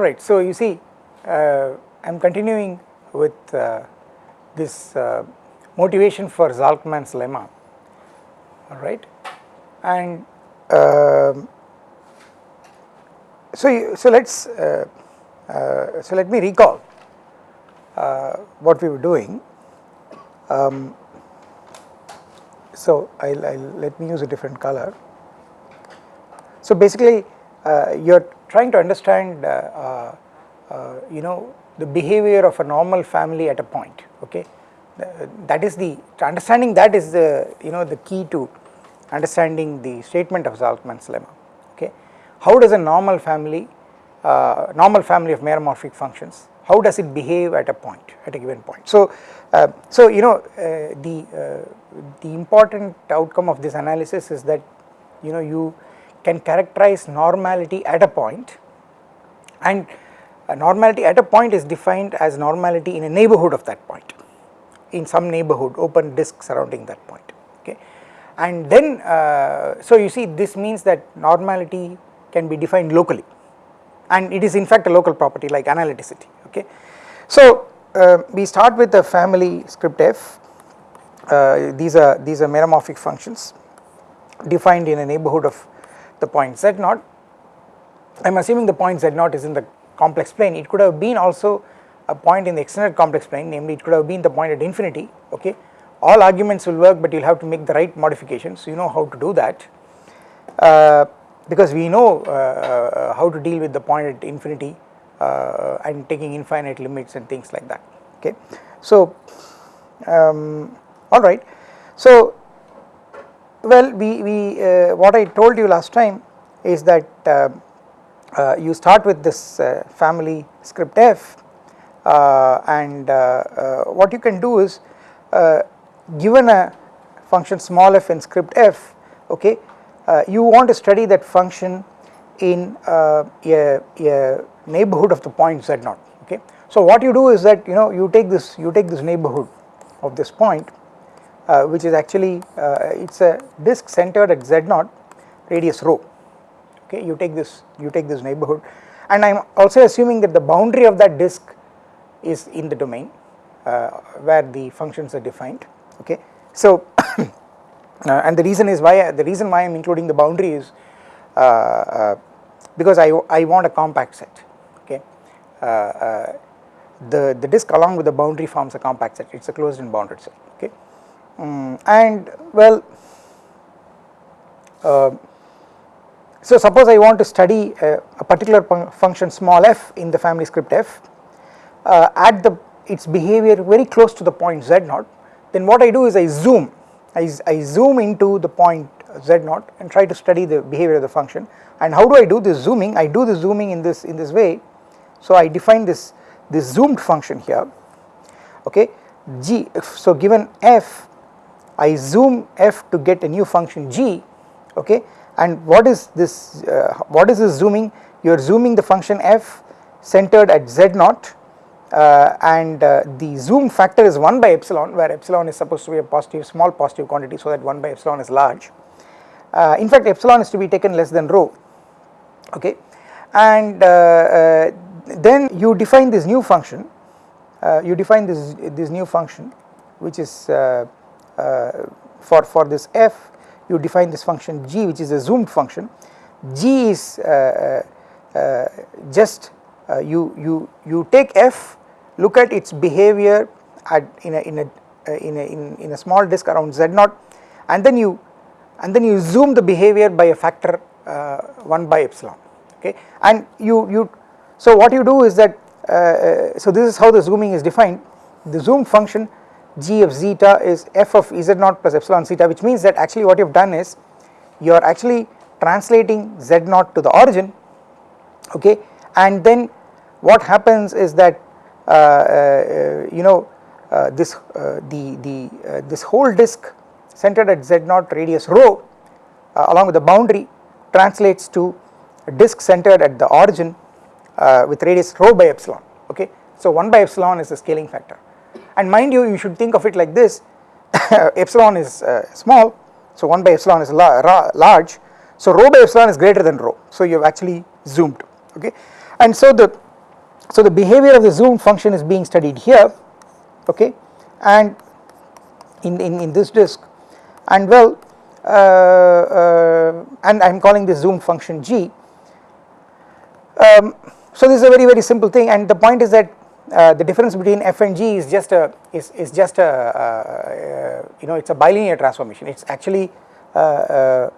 alright so you see uh, I am continuing with uh, this uh, motivation for Zalcman's lemma. Alright and um, so you, so let us uh, uh, so let me recall uh, what we were doing. Um, so I'll, I'll, let me use a different color. So basically you are trying to understand you know the behavior of a normal family at a point okay? That is the understanding that is the you know the key to understanding the statement of Zalcman's lemma okay? How does a normal family uh, normal family of meromorphic functions how does it behave at a point at a given point? So uh, so you know uh, the uh, the important outcome of this analysis is that you know you can characterize normality at a point and normality at a point is defined as normality in a neighborhood of that point in some neighborhood open disk surrounding that point okay? And then uh, so you see this means that normality can be defined locally and it is in fact a local property like analyticity okay? So uh, we start with the family script f. Uh, these are these are meromorphic functions defined in a neighborhood of the point z naught. I am assuming the point z naught is in the complex plane. It could have been also a point in the extended complex plane namely it could have been the point at infinity okay? All arguments will work but you will have to make the right modifications. You know how to do that. Uh, because we know uh, uh, how to deal with the point at infinity uh, and taking infinite limits and things like that okay? So um, alright so well we, we uh, what I told you last time is that uh, uh, you start with this uh, family script f uh, and what you can do is given a function small f in script f okay you want to study that function in a, a neighborhood of the point z naught okay. So what you do is that you know you take this you take this neighborhood of this point uh, which is actually uh, it is a disk centered at z naught radius rho. Okay you take this you take this neighborhood. And I am also assuming that the boundary of that disk is in the domain uh, where the functions are defined. Okay. So uh, and the reason is why the reason why I am including the boundary is uh, uh because I, I want a compact set. Okay the, the disk along with the boundary forms a compact set. It is a closed and bounded set. Okay um, and well so suppose I want to study a, a particular function small f in the family script f uh, at the its behavior very close to the point z naught then what I do is I zoom I, I zoom into the point z naught and try to study the behavior of the function. And how do I do this zooming? I do the zooming in this in this way. So I define this this zoomed function here. Okay? G so given f I zoom f to get a new function g okay? And what is this uh, what is this zooming? You are zooming the function f centered at z naught uh, and uh, the zoom factor is 1 by epsilon where epsilon is supposed to be a positive small positive quantity so that 1 by epsilon is large. Uh, in fact epsilon is to be taken less than rho okay? And uh, uh, then you define this new function you define this this new function which is for for this f you define this function g which is a zoomed function. g is uh, uh, uh just uh, you you you take f look at its behavior at in a in a uh, in a in, in a small disk around z naught and then you and then you zoom the behavior by a factor 1 by epsilon okay? And you you so what you do is that so this is how the zooming is defined. The zoom function g of zeta is f of z naught plus epsilon zeta which means that actually what you have done is you are actually translating z naught to the origin okay? And then what happens is that uh, uh, you know uh, this uh, the the uh, this whole disk centered at z naught radius rho uh, along with the boundary translates to a disk centered at the origin with radius rho by epsilon okay? So 1 by epsilon is the scaling factor and mind you you should think of it like this epsilon is uh, small so 1 by epsilon is la large so rho by epsilon is greater than rho so you have actually zoomed okay and so the So the behavior of the zoom function is being studied here okay and in, in, in this disk and well uh, uh, and I am calling this zoom function g. Um, so this is a very very simple thing and the point is that uh, the difference between f and g is just a is, is just a uh, uh, you know it is a bilinear transformation it is actually uh,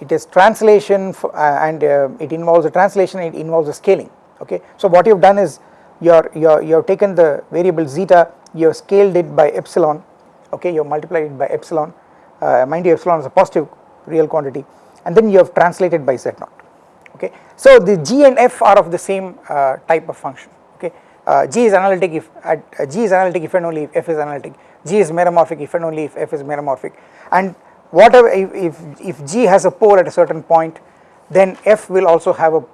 it is translation and it involves a translation it involves a scaling okay. So what you have done is you are you are you have taken the variable zeta you have scaled it by epsilon okay you have multiplied it by epsilon mind you epsilon is a positive real quantity and then you have translated by z naught okay. So the g and f are of the same uh, type of function uh, g is analytic if at, uh, g is analytic if and only if f is analytic. G is meromorphic if and only if f is meromorphic. And whatever if, if, if g has a pole at a certain point then f will also have a,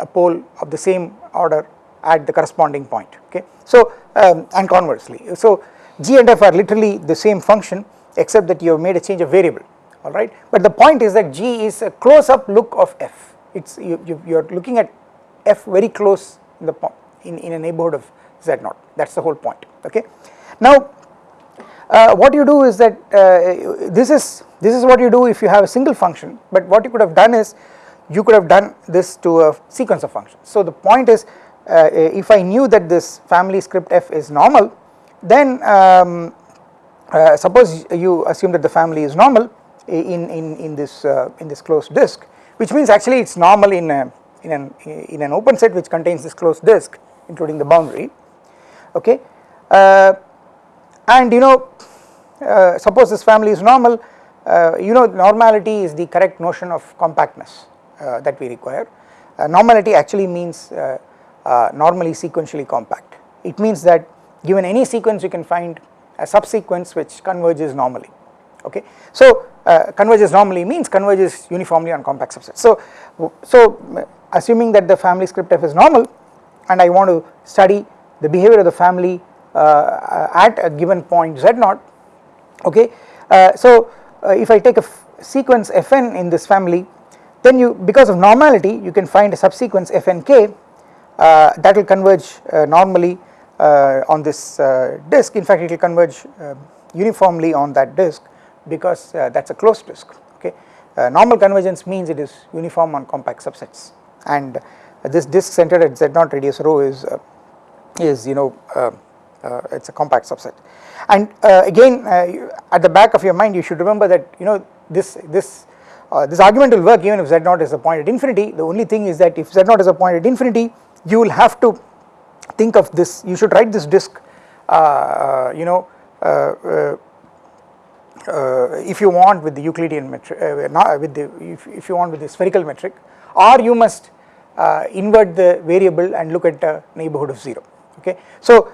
a pole of the same order at the corresponding point okay. So um, and conversely. So g and f are literally the same function except that you have made a change of variable alright but the point is that g is a close up look of f. It's you, you, you are looking at f very close in the in, in a neighborhood of z naught that is the whole point okay. Now uh, what you do is that uh, this is this is what you do if you have a single function but what you could have done is you could have done this to a sequence of functions. So the point is uh, if I knew that this family script f is normal then um, uh, suppose you assume that the family is normal in in in this uh, in this closed disk which means actually it is normal in a, in an in an open set which contains this closed disk including the boundary okay uh, and you know uh, suppose this family is normal uh, you know normality is the correct notion of compactness uh, that we require normality actually means normally sequentially compact it means that given any sequence you can find a subsequence which converges normally okay. So uh, converges normally means converges uniformly on compact subsets. So, so assuming that the family script f is normal and I want to study the behavior of the family uh, at a given point z naught okay. Uh, so uh, if I take a sequence fn in this family then you because of normality you can find a subsequence fnk uh, that will converge uh, normally uh, on this disk in fact it will converge uniformly on that disk because that is a closed disk okay. normal convergence means it is uniform on compact subsets and this disk centered at z0 radius rho is is you know it is a compact subset. And again at the back of your mind you should remember that you know this this uh, this argument will work even if z0 is a point at infinity. The only thing is that if z0 is a point at infinity you will have to think of this you should write this disk uh, uh you know uh, uh, if you want with the Euclidean metric not with the if, if, you want with the spherical metric or you must invert the variable and look at a neighborhood of 0 okay. So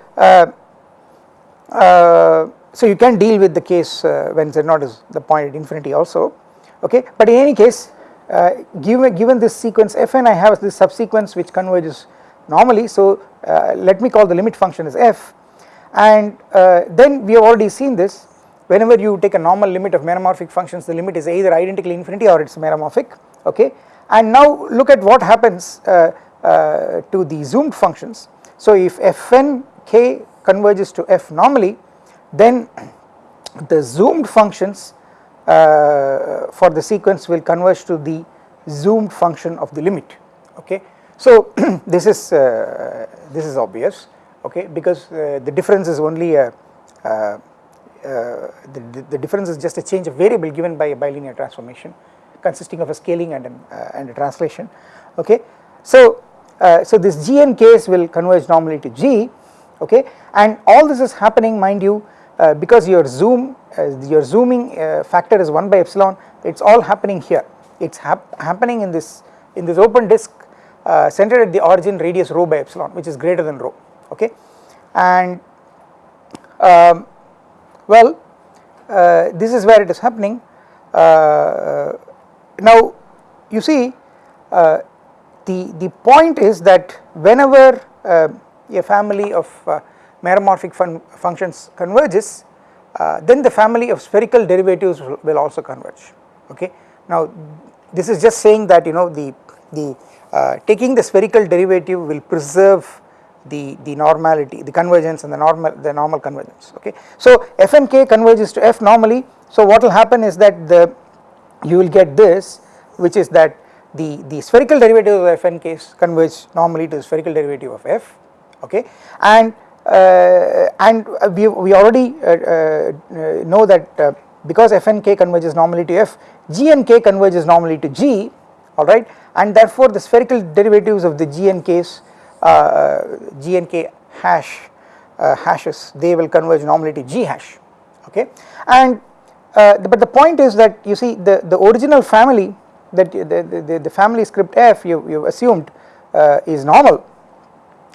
so you can deal with the case when z0 is the point at infinity also okay? But in any case uh, given given this sequence fn I have this subsequence which converges normally. So uh, let me call the limit function as f. And uh, then we have already seen this. Whenever you take a normal limit of meromorphic functions the limit is either identically infinity or it is meromorphic okay and now look at what happens uh, uh, to the zoomed functions. So if fn k converges to f normally then the zoomed functions uh, for the sequence will converge to the zoomed function of the limit. Okay? So this is uh, this is obvious. Okay? Because uh, the difference is only a uh, the, the difference is just a change of variable given by a bilinear transformation consisting of a scaling and an, uh, and a translation. Okay? So uh, so this g and will converge normally to g. Okay? And all this is happening mind you because your zoom your zooming factor is 1 by epsilon it's all happening here. It's hap happening in this in this open disk uh, centered at the origin radius rho by epsilon which is greater than rho. Okay? And um, well uh, this is where it is happening. Uh, now you see uh, the the point is that whenever uh, a family of uh, meromorphic fun functions converges then the family of spherical derivatives will also converge okay now this is just saying that you know the the uh, taking the spherical derivative will preserve the, the normality, the convergence and the normal the normal convergence okay. So f and k converges to f normally so what will happen is that the you will get this which is that the, the spherical derivative of f and k converge normally to the spherical derivative of f okay? And uh, and we, we already uh, uh, know that because f and k converges normally to f g and k converges normally to g alright? And therefore the spherical derivatives of the g and k's g and k hash hashes they will converge normally to g hash okay? And but the point is that you see the, the original family that the, the, the family script f you, you assumed is normal.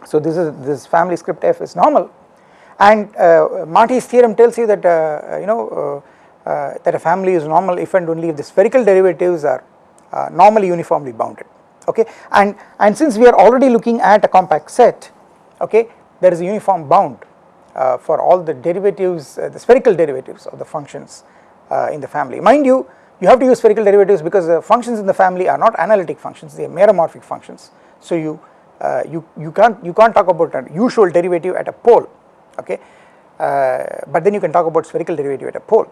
So this is this family script f is normal. And uh, Marty's theorem tells you that uh, you know uh, uh, that a family is normal if and only if the spherical derivatives are uh, normally uniformly bounded. Okay? And and since we are already looking at a compact set okay there is a uniform bound uh, for all the derivatives the spherical derivatives of the functions in the family. Mind you you have to use spherical derivatives because the functions in the family are not analytic functions they are meromorphic functions. So you uh, you, you can't you can't talk about a usual derivative at a pole okay? Uh, but then you can talk about spherical derivative at a pole.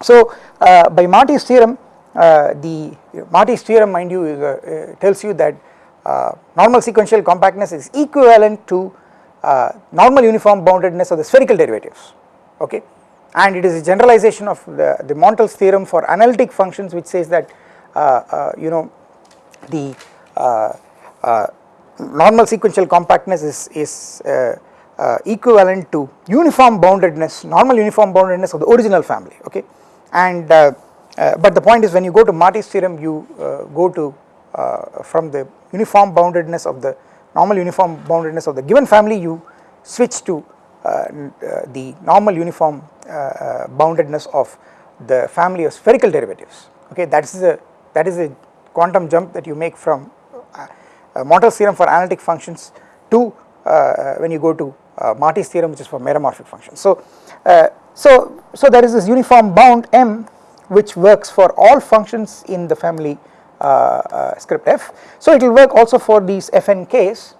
So uh, by Marty's theorem the Marty's theorem mind you is, tells you that normal sequential compactness is equivalent to normal uniform boundedness of the spherical derivatives okay and it is a generalization of the, the Montel's theorem for analytic functions which says that uh, uh, you know the uh, normal sequential compactness is, is uh, equivalent to uniform boundedness, normal uniform boundedness of the original family okay? And uh, uh but the point is when you go to Marty's theorem you go to from the uniform boundedness of the normal uniform boundedness of the given family you switch to the normal uniform boundedness of the family of spherical derivatives okay that is a that is a quantum jump that you make from uh, Montel's theorem for analytic functions to uh, when you go to uh, Marty's theorem which is for meromorphic functions. So, so, so there is this uniform bound M which works for all functions in the family script f. So it will work also for these f and k's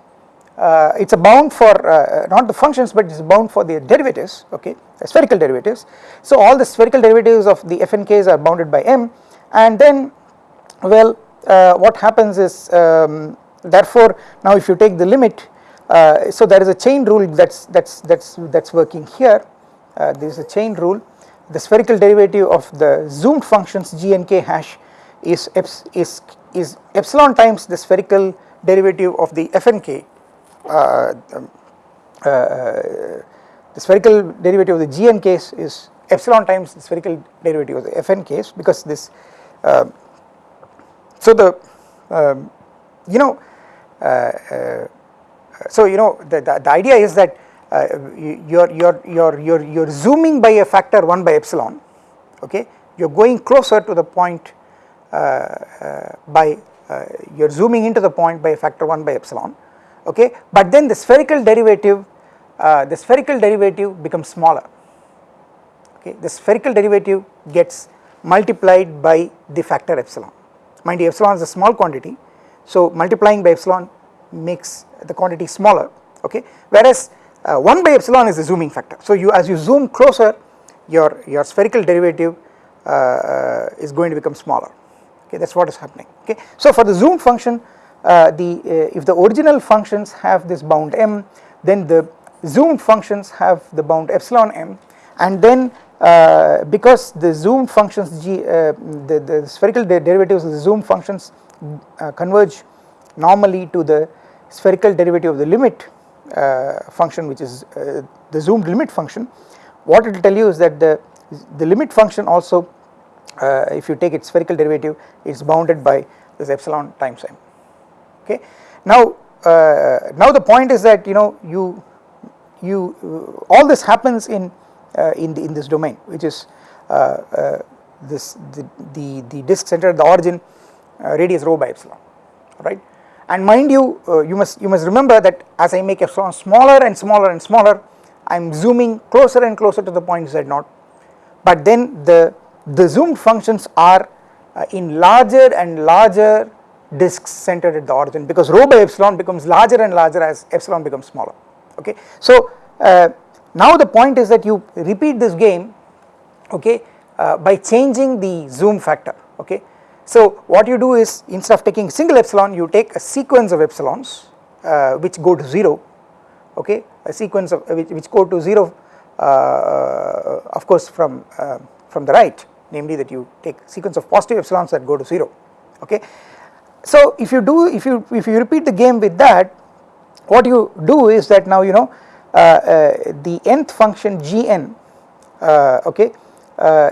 uh, it is a bound for uh, not the functions but it is bound for the derivatives okay the spherical derivatives. So all the spherical derivatives of the f and k's are bounded by m. And then well uh, what happens is um, therefore now if you take the limit uh, so there is a chain rule that's that's that's that's working here. Uh, there is a chain rule. The spherical derivative of the zoomed functions g and k hash is is is epsilon times the spherical derivative of the f the spherical derivative of the gn case is epsilon times the spherical derivative of the fn case because this uh, so the um, you know uh, uh, so you know the, the, the idea is that uh, you're, you're, you're, you're, you're zooming by a factor 1 by epsilon okay? You're going closer to the point by you're zooming into the point by a factor 1 by epsilon okay? But then the spherical derivative uh, the spherical derivative becomes smaller. Okay? The spherical derivative gets multiplied by the factor epsilon. Mind you epsilon is a small quantity. So multiplying by epsilon makes the quantity smaller. Okay? Whereas uh, 1 by epsilon is the zooming factor. So you as you zoom closer your, your spherical derivative uh, uh, is going to become smaller. Okay? That is what is happening. Okay. So for the zoom function the uh, if the original functions have this bound m then the zoomed functions have the bound epsilon m. And then uh, because the zoomed functions g the, the spherical derivatives of the zoomed functions uh, converge normally to the spherical derivative of the limit uh, function which is uh, the zoomed limit function. What it will tell you is that the the limit function also uh, if you take its spherical derivative is bounded by this epsilon times m okay. Now uh, now the point is that you know you you uh, all this happens in in the in this domain which is this the, the the disk centered at the origin uh, radius rho by epsilon right? And mind you uh, you must you must remember that as I make epsilon smaller and smaller and smaller I am zooming closer and closer to the point z naught. But then the the zoomed functions are uh, in larger and larger disks centered at the origin because rho by epsilon becomes larger and larger as epsilon becomes smaller okay. So uh, now the point is that you repeat this game okay uh, by changing the zoom factor okay. So what you do is instead of taking single epsilon you take a sequence of epsilons uh, which go to 0 okay a sequence of which, which go to 0 uh, of course from uh, from the right namely that you take sequence of positive epsilons that go to 0 okay. So if you do if you if you repeat the game with that what you do is that now you know uh, uh, the nth function gn uh, okay uh,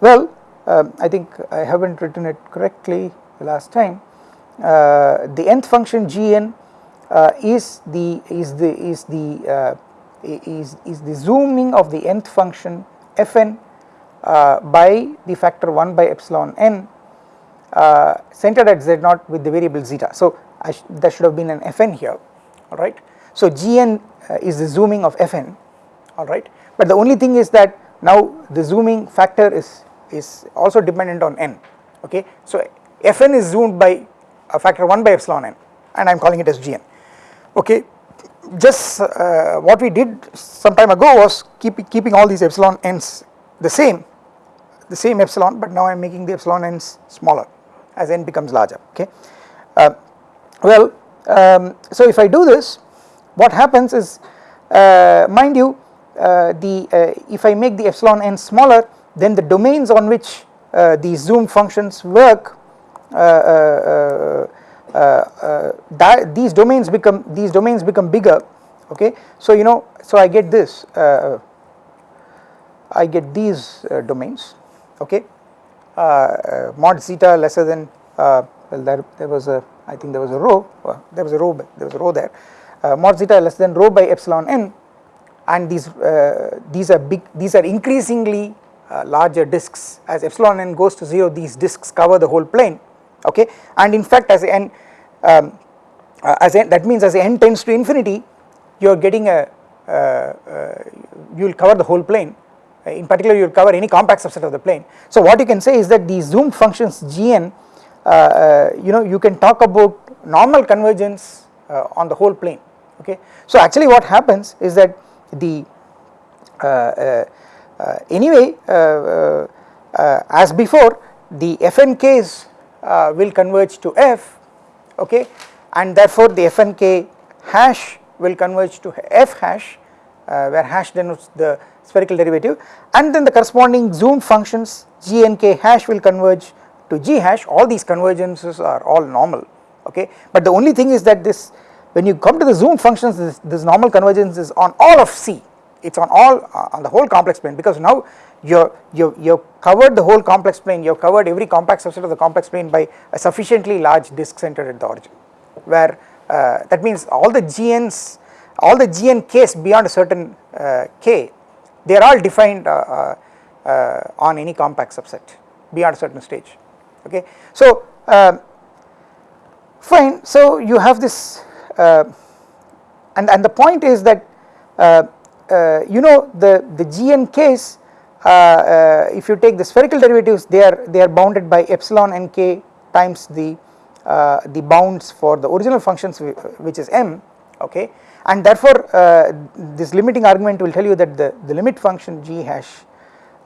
well um, I think I haven't written it correctly last time. Uh, the nth function gn uh, is the is the is the is is the zooming of the nth function fn by the factor 1 by epsilon n uh, centered at z naught with the variable zeta. So sh there should have been an fn here alright. So gn uh, is the zooming of fn alright but the only thing is that now the zooming factor is is also dependent on n okay. So fn is zoomed by a factor 1 by epsilon n and I am calling it as gn okay just uh, what we did some time ago was keep, keeping all these epsilon n's the same the same epsilon but now I am making the epsilon n's smaller as n becomes larger okay. Uh, well um, so if I do this what happens is uh, mind you uh, the uh, if I make the epsilon n smaller then the domains on which uh, these zoom functions work uh, these domains become these domains become bigger okay so you know so I get this I get these domains okay mod zeta lesser than uh, well there, there was a I think there was a rho there was a rho there was a rho there. Mod zeta less than rho by epsilon n and these these are big these are increasingly larger disks. As epsilon n goes to 0 these disks cover the whole plane okay? And in fact as n um, uh, as n, that means as n tends to infinity you are getting a uh, uh, you will cover the whole plane. uh, in particular you will cover any compact subset of the plane. So what you can say is that these zoom functions gn uh, uh, you know you can talk about normal convergence uh, on the whole plane okay. So actually what happens is that the uh, uh, anyway as before the fnks will converge to f okay and therefore the fnk hash will converge to f hash where hash denotes the spherical derivative. And then the corresponding zoom functions g and k hash will converge to g hash. All these convergences are all normal okay? But the only thing is that this when you come to the zoom functions this, this normal convergence is on all of C. It is on all uh, on the whole complex plane because now you you you covered the whole complex plane. You have covered every compact subset of the complex plane by a sufficiently large disk centered at the origin where uh, that means all the GNs all the GN k's beyond a certain uh, k they are all defined uh, uh, uh, on any compact subset beyond a certain stage okay. So um, fine so you have this and, and the point is that you know the, the Gn case if you take the spherical derivatives they are they are bounded by epsilon n k times the uh, the bounds for the original functions which is m okay and therefore uh, this limiting argument will tell you that the, the limit function g hash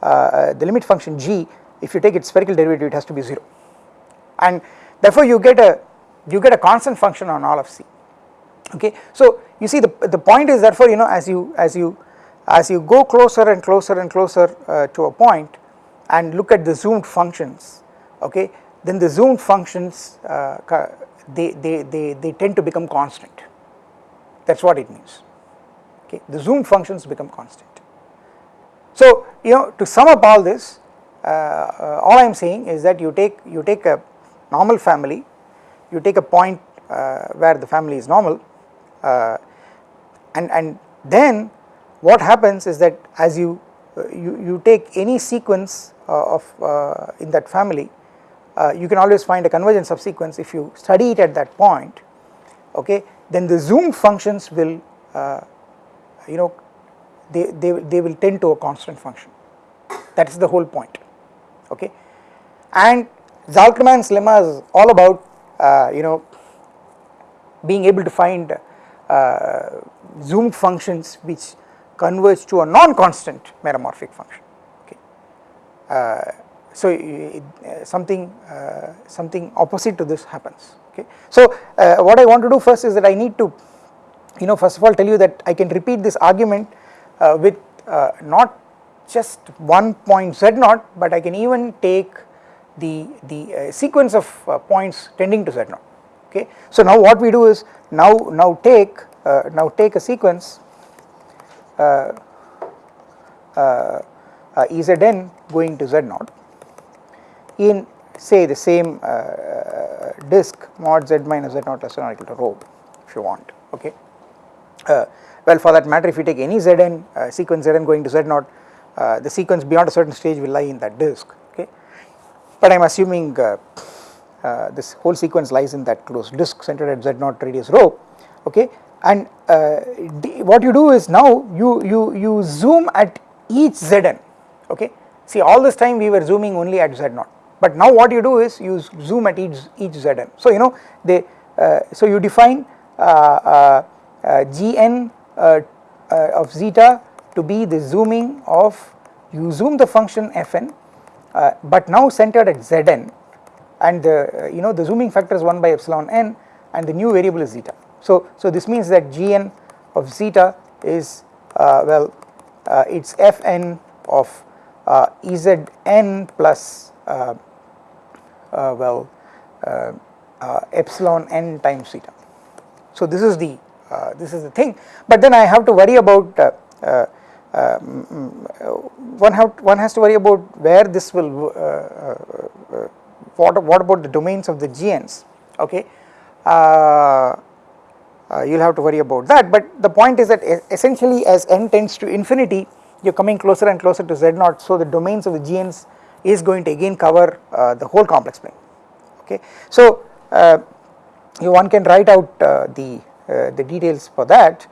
uh, uh, the limit function g if you take its spherical derivative it has to be 0 and therefore you get a you get a constant function on all of c. Okay? So you see the the point is therefore you know as you as you as you go closer and closer and closer uh, to a point and look at the zoomed functions okay then the zoomed functions uh, they, they they they tend to become constant that is what it means. Okay? The zoom functions become constant. So you know to sum up all this uh, uh, all I am saying is that you take you take a normal family you take a point uh, where the family is normal uh, and and then what happens is that as you uh, you, you take any sequence uh, of in that family you can always find a convergent subsequence if you study it at that point. Okay then the zoom functions will uh, you know they, they, they will tend to a constant function. That is the whole point okay? And Zalcman's lemma is all about uh, you know being able to find uh, zoomed functions which converge to a non-constant meromorphic function okay. Uh, so something uh, something opposite to this happens okay. So uh, what I want to do first is that I need to you know first of all tell you that I can repeat this argument uh, with uh, not just one point z naught but I can even take the the uh, sequence of points tending to z naught okay. So now what we do is now now take now take a sequence uh, Ezn going to z naught in say the same uh, disk mod z minus z naught less than or equal to rho if you want okay. Uh, well for that matter if you take any zn uh, sequence zn going to z naught uh, the sequence beyond a certain stage will lie in that disk okay? But I am assuming uh, uh, this whole sequence lies in that closed disk centered at z naught radius rho okay? And what you do is now you you you zoom at each zn okay? See all this time we were zooming only at z naught but now what you do is you zoom at each each zn. So you know they uh, so you define uh, uh, uh gn uh, uh, of zeta to be the zooming of you zoom the function fn but now centered at zn and the you know the zooming factor is 1 by epsilon n and the new variable is zeta. So so this means that gn of zeta is well it's fn of ezn plus uh, Uh, well uh, uh, epsilon n times theta. So this is the uh, this is the thing. But then I have to worry about uh, mm, mm one have one has to worry about where this will what what about the domains of the GNs okay. Uh, you will have to worry about that. But the point is that essentially as n tends to infinity you are coming closer and closer to z naught. So the domains of the GNs is going to again cover uh, the whole complex plane. Okay. So uh, one can write out uh, the the details for that.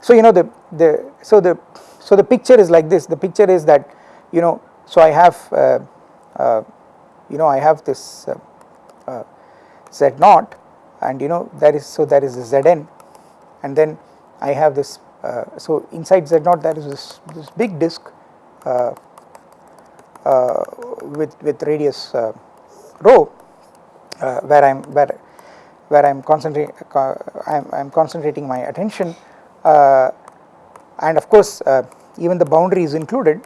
So you know the the so the so the picture is like this. The picture is that you know so I have you know I have this z naught and you know there is so there is a zn. And then I have this uh, so inside z naught there is this, this big disk uh, with with radius uh, rho uh, where I'm where where I'm concentrating I'm, I'm concentrating my attention and of course even the boundary is included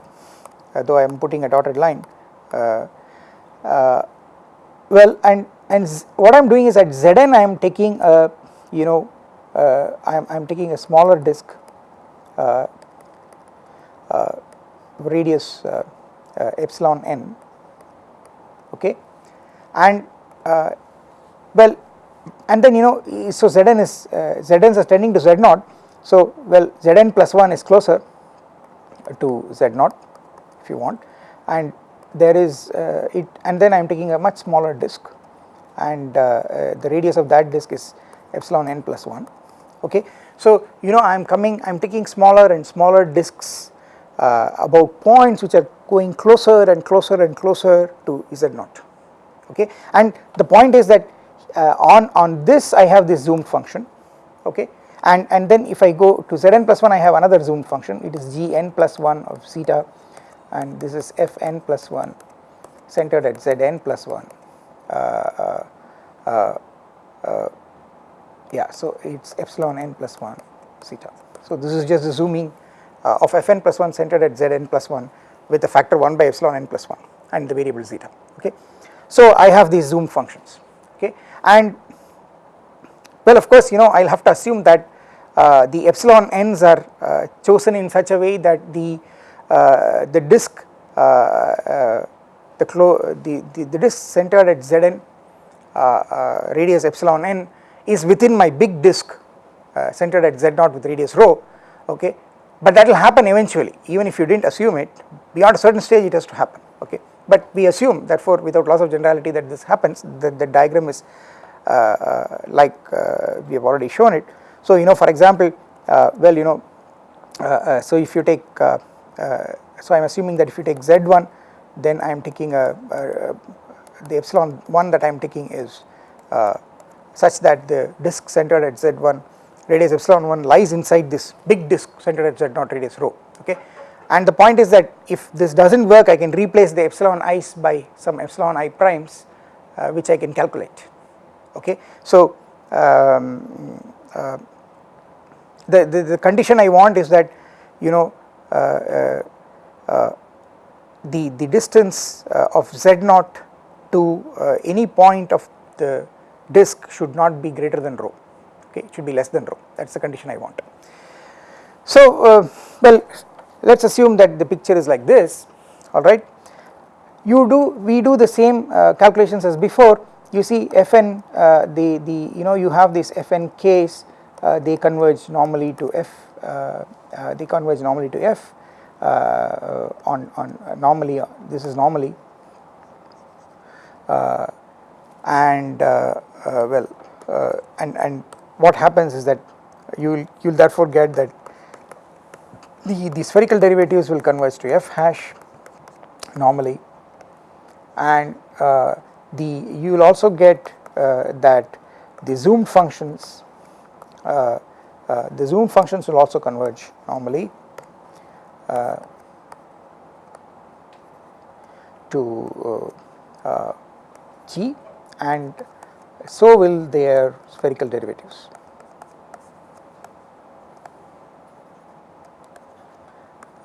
though I am putting a dotted line well and and what I am doing is at Zn I am taking a you know uh, I am taking a smaller disk uh, uh, radius uh, epsilon n okay? And uh, well and then you know so Zn is uh, Zn is tending to Z naught. So well Zn plus 1 is closer to Z naught if you want. And there is uh, it and then I am taking a much smaller disk. And uh, uh, the radius of that disk is epsilon n plus 1 okay. So you know I am coming I am taking smaller and smaller disks uh, about points which are going closer and closer and closer to z naught okay? And the point is that uh, on on this I have this zoom function okay? And and then if I go to zn plus 1 I have another zoom function. It is gn plus 1 of zeta and this is fn plus 1 centered at zn plus 1 uh, uh, uh, uh yeah so it's epsilon n plus 1 zeta. So this is just zooming uh, of fn plus 1 centered at zn plus 1 with a factor 1 by epsilon n plus 1 and the variable zeta okay. So I have these zoom functions okay and well of course you know I will have to assume that uh, the epsilon n's are uh, chosen in such a way that the uh, the disk uh, uh, the, the, the, the disk centered at zn uh, radius epsilon n is within my big disk centered at z naught with radius rho okay but that will happen eventually. Even if you did not assume it beyond a certain stage it has to happen. Okay. But we assume therefore without loss of generality that this happens the, the diagram is uh, uh, like uh, we have already shown it. So you know for example uh, well you know uh, uh, so if you take so I am assuming that if you take z1 then I am taking a, a, the epsilon 1 that I am taking is such that the disk centered at z1 radius epsilon 1 lies inside this big disk centered at z 0 radius rho okay and the point is that if this does not work I can replace the epsilon i's by some epsilon i primes uh, which I can calculate okay. So um, uh, the, the, the, condition I want is that you know uh, uh, uh the, the distance uh, of z naught to any point of the disk should not be greater than rho okay it should be less than rho. That is the condition I want. So well let us assume that the picture is like this alright you do we do the same uh, calculations as before. You see fn uh, the the you know you have this fn case uh, they converge normally to f uh, uh, they converge normally to f uh, on on normally this is normally. And well and and what happens is that you will you will therefore get that the, the spherical derivatives will converge to f hash normally. And uh, the you will also get uh, that the zoomed functions uh, uh the zoom functions will also converge normally uh, to uh, g. And so will their spherical derivatives.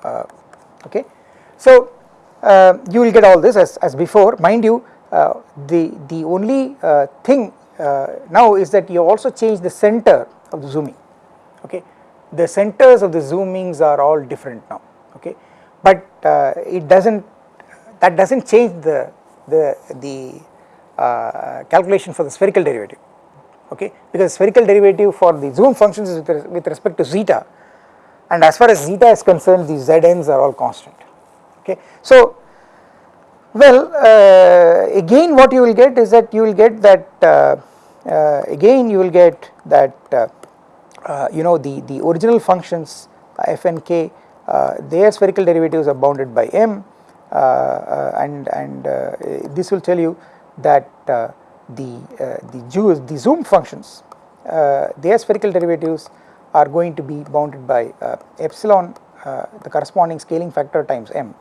Uh, okay. So, uh, you will get all this as, as before mind you uh, the, the only thing now is that you also change the center of the zooming okay. The centers of the zoomings are all different now okay but it does not that does not change the the the uh, calculation for the spherical derivative okay because spherical derivative for the zoom functions is with, respect to zeta and as far as zeta is concerned these zn's are all constant okay. So well uh, again what you will get is that you will get that uh, uh, again you will get that uh, uh, you know the, the original functions f and k uh, their spherical derivatives are bounded by m and and this will tell you that the the, the zoom functions their spherical derivatives are going to be bounded by uh, epsilon uh, the corresponding scaling factor times m.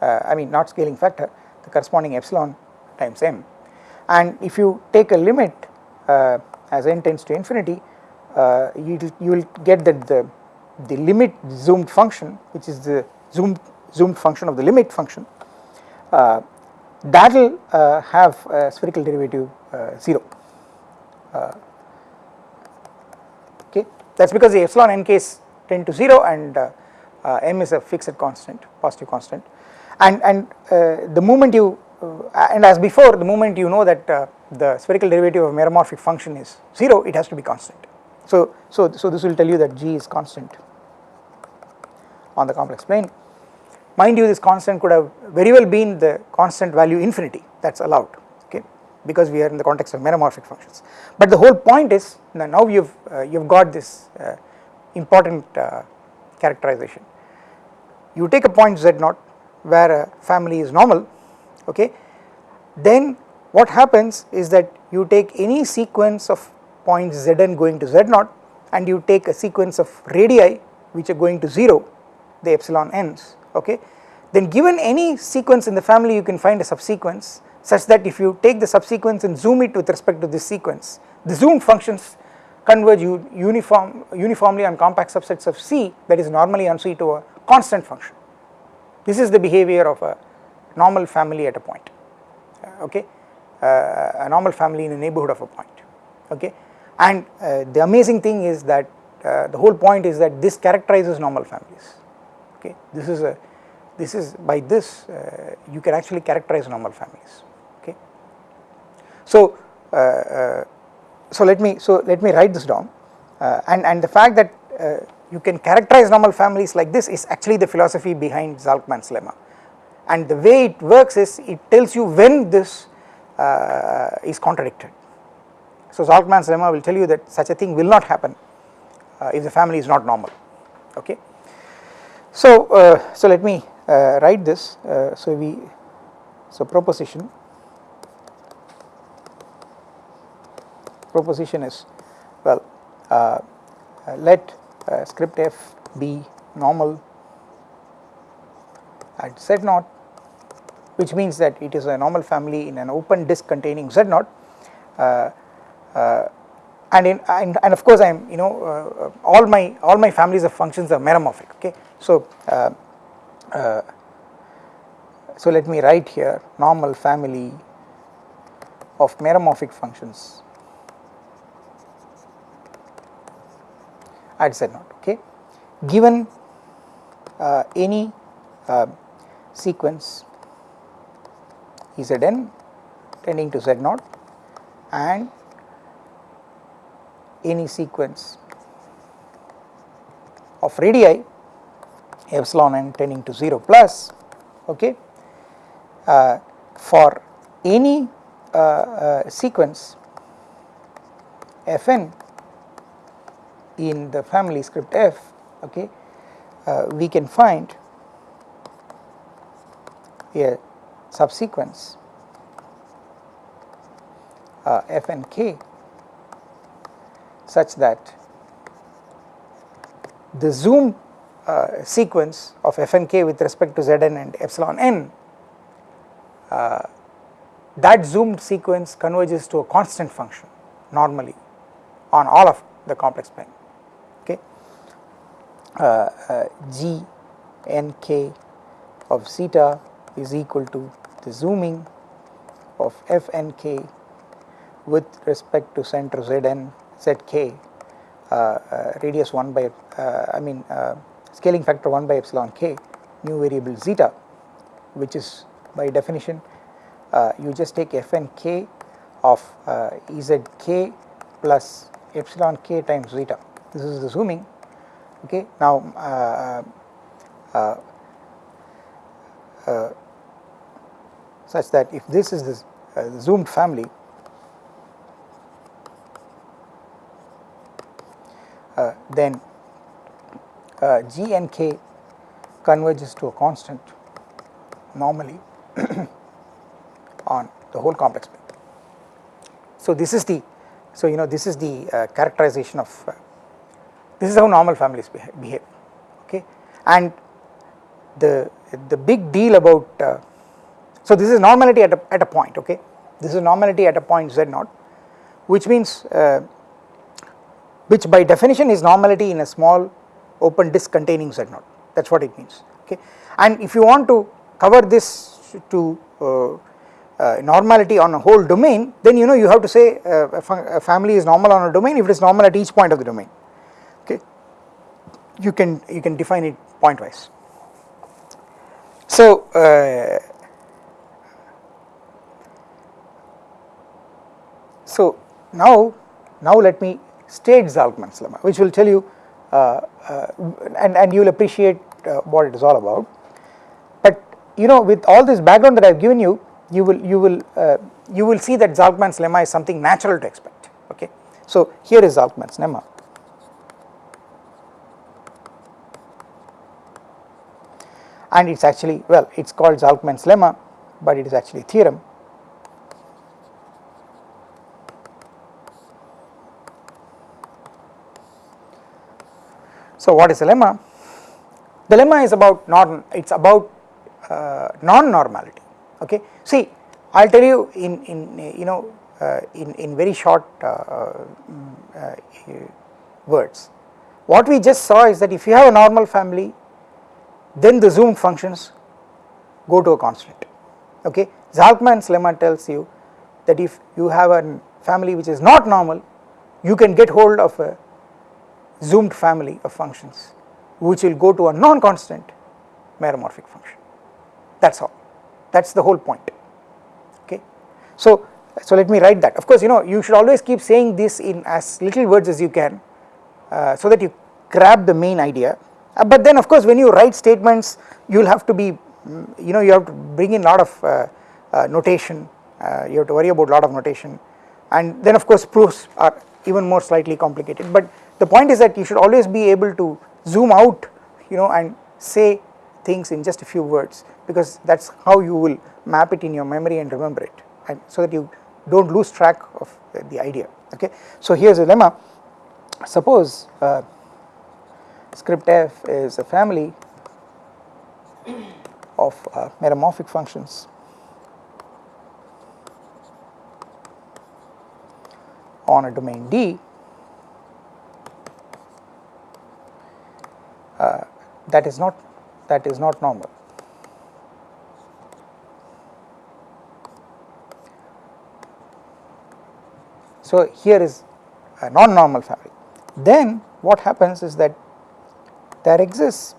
Uh, I mean not scaling factor the corresponding epsilon times m. And if you take a limit uh, as n tends to infinity uh, you, you will get that the, the limit zoomed function which is the zoomed zoomed function of the limit function. Uh, that will have a spherical derivative 0 okay, that is because the epsilon n case tend to 0 and uh, uh, m is a fixed constant positive constant. And and uh, the moment you uh, and as before the moment you know that uh, the spherical derivative of meromorphic function is 0 it has to be constant. So so so this will tell you that g is constant on the complex plane mind you this constant could have very well been the constant value infinity that is allowed okay because we are in the context of meromorphic functions. But the whole point is now you have uh, you have got this uh, important uh, characterization. You take a point z naught where a family is normal okay then what happens is that you take any sequence of points zn going to z naught and you take a sequence of radii which are going to 0 the epsilon n's okay then given any sequence in the family you can find a subsequence such that if you take the subsequence and zoom it with respect to this sequence, the zoom functions converge uniform, uniformly on compact subsets of C that is normally on C to a constant function. This is the behavior of a normal family at a point, uh, okay, uh, a normal family in the neighborhood of a point, okay. And uh, the amazing thing is that uh, the whole point is that this characterizes normal families, okay. This is a, this is by this uh, you can actually characterize normal families. So, uh, uh, so let me so let me write this down uh, and and the fact that you can characterize normal families like this is actually the philosophy behind Zalcman's lemma and the way it works is it tells you when this is contradicted. So Zalcman's lemma will tell you that such a thing will not happen if the family is not normal okay. So, uh, so let me uh, write this. Uh, so we, so proposition proposition is well uh, uh, let uh, script f be normal at z naught which means that it is a normal family in an open disk containing z naught and in and, and, of course I am you know uh, all my all my families of functions are meromorphic okay? So so let me write here normal family of meromorphic functions at z naught okay? Given uh, any uh, sequence Zn tending to z naught and any sequence of radii epsilon n tending to 0 plus okay uh, for any uh, uh, sequence fn in the family script f okay uh, we can find a subsequence uh, f and k such that the zoom uh, sequence of f and k with respect to zn and epsilon n uh, that zoomed sequence converges to a constant function normally on all of the complex plane okay? Uh, uh, g n k of zeta is equal to the zooming of f n k with respect to center zn zk uh, uh, radius 1 by uh, I mean uh, scaling factor 1 by epsilon k new variable zeta which is by definition uh, you just take f n k of uh, ezk plus epsilon k times zeta. This is the zooming okay? Now such that if this is the zoomed family then uh, g and k converges to a constant normally on the whole complex plane. So this is the so you know this is the uh, characterization of uh, this is how normal families behave, behave okay and the the big deal about uh, so this is normality at a, at a point okay this is normality at a point z naught which means uh, which by definition is normality in a small open disk containing z naught that is what it means okay? And if you want to cover this to uh, uh, normality on a whole domain then you know you have to say uh, a, a, family is normal on a domain if it is normal at each point of the domain okay? You can you can define it point wise so uh, So now, now let me state Zalcman's lemma which will tell you uh, uh, and, and you will appreciate uh, what it is all about. But you know with all this background that I have given you, you will you will you will see that Zalcman's lemma is something natural to expect okay. So here is Zalcman's lemma. And it is actually well it is called Zalcman's lemma but it is actually theorem So what is the lemma? The lemma is about non, it is about uh, non-normality, okay. See, I will tell you in, in you know uh, in, in very short uh, uh, words. What we just saw is that if you have a normal family, then the zoom functions go to a constant, okay. Zalcman's lemma tells you that if you have a family which is not normal, you can get hold of a zoomed family of functions which will go to a non-constant meromorphic function. That is all. That is the whole point. Okay. So, so let me write that. Of course you know you should always keep saying this in as little words as you can uh, so that you grab the main idea. Uh, but then of course when you write statements you will have to be mm, you know you have to bring in a lot of uh, uh notation. Uh, you have to worry about lot of notation. And then of course proofs are even more slightly complicated. But the point is that you should always be able to zoom out you know and say things in just a few words because that is how you will map it in your memory and remember it and so that you do not lose track of the idea okay. So here is a lemma suppose uh, script f is a family of uh, meromorphic functions on a domain D uh, that is not that is not normal. So here is a non-normal family. Then what happens is that there exists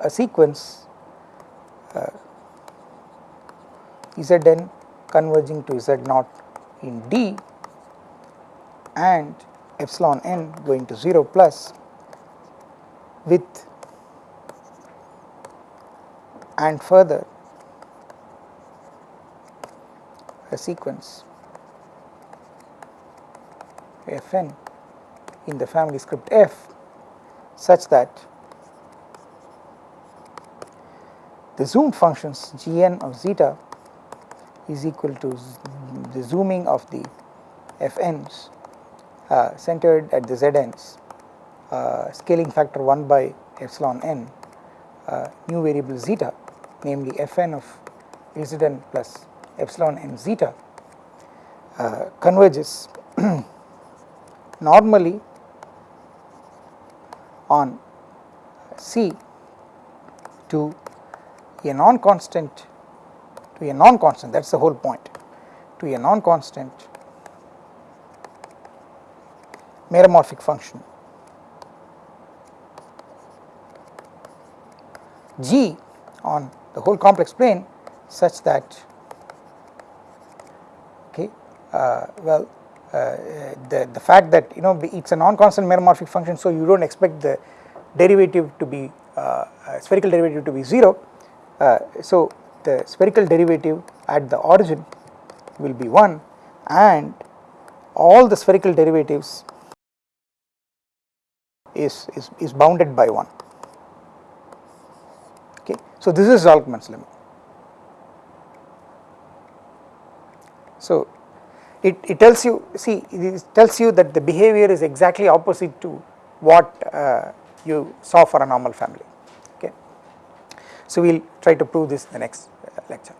a sequence uh, Zn converging to Z naught in D and epsilon n going to 0 plus with and further a sequence fn in the family script f such that the zoomed functions gn of zeta is equal to the zooming of the fn's uh, centered at the z uh, scaling factor 1 by epsilon n uh, new variable zeta namely fn of zn plus epsilon n zeta uh, converges normally on C to a non-constant to a non-constant that is the whole point to a non-constant meromorphic function G on the whole complex plane such that okay uh, well uh, the, the fact that you know it is a non-constant meromorphic function so you do not expect the derivative to be uh, spherical derivative to be 0. Uh, so the spherical derivative at the origin will be 1 and all the spherical derivatives is, is, is bounded by 1 okay. So this is Zalcman's lemma. So it, it tells you see it tells you that the behavior is exactly opposite to what uh, you saw for a normal family okay. So we will try to prove this in the next uh, lecture.